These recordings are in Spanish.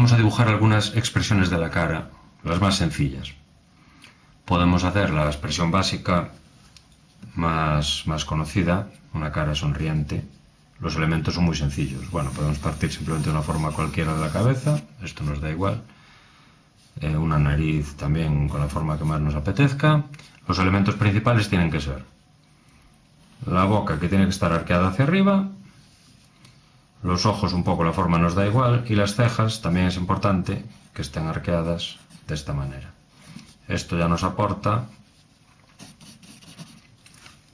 vamos a dibujar algunas expresiones de la cara, las más sencillas. Podemos hacer la expresión básica más, más conocida, una cara sonriente. Los elementos son muy sencillos. Bueno, podemos partir simplemente de una forma cualquiera de la cabeza, esto nos da igual. Eh, una nariz también con la forma que más nos apetezca. Los elementos principales tienen que ser la boca que tiene que estar arqueada hacia arriba, los ojos un poco la forma nos da igual y las cejas también es importante que estén arqueadas de esta manera. Esto ya nos aporta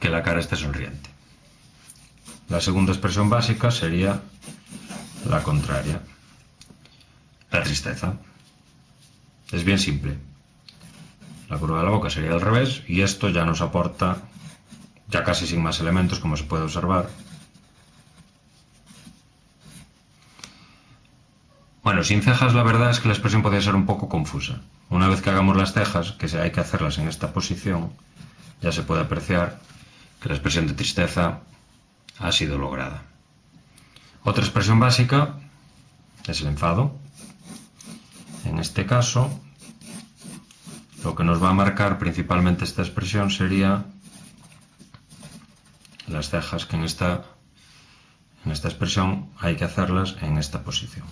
que la cara esté sonriente. La segunda expresión básica sería la contraria, la tristeza. Es bien simple. La curva de la boca sería al revés y esto ya nos aporta, ya casi sin más elementos como se puede observar, Bueno, sin cejas la verdad es que la expresión podría ser un poco confusa. Una vez que hagamos las cejas, que hay que hacerlas en esta posición, ya se puede apreciar que la expresión de tristeza ha sido lograda. Otra expresión básica es el enfado. En este caso, lo que nos va a marcar principalmente esta expresión sería las cejas que en esta, en esta expresión hay que hacerlas en esta posición.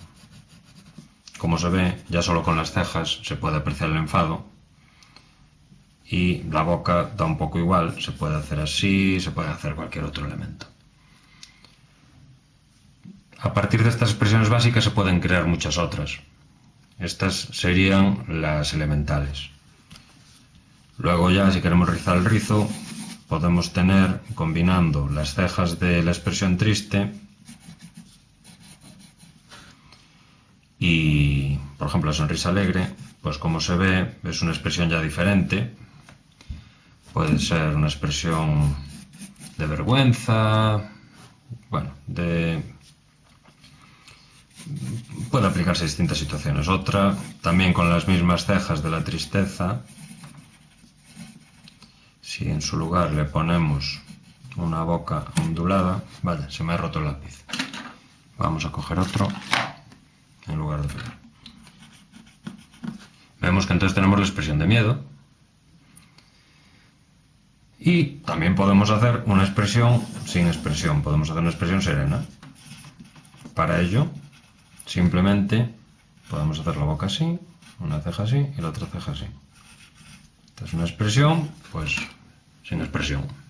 Como se ve, ya solo con las cejas se puede apreciar el enfado. Y la boca da un poco igual, se puede hacer así, se puede hacer cualquier otro elemento. A partir de estas expresiones básicas se pueden crear muchas otras. Estas serían las elementales. Luego ya, si queremos rizar el rizo, podemos tener, combinando las cejas de la expresión triste Y, por ejemplo, la sonrisa alegre, pues como se ve, es una expresión ya diferente. Puede ser una expresión de vergüenza, bueno, de... Puede aplicarse a distintas situaciones. Otra, también con las mismas cejas de la tristeza, si en su lugar le ponemos una boca ondulada, vale, se me ha roto el lápiz. Vamos a coger otro en lugar de pegar. Que entonces tenemos la expresión de miedo. Y también podemos hacer una expresión sin expresión, podemos hacer una expresión serena. Para ello, simplemente podemos hacer la boca así, una ceja así y la otra ceja así. Esta es una expresión, pues sin expresión.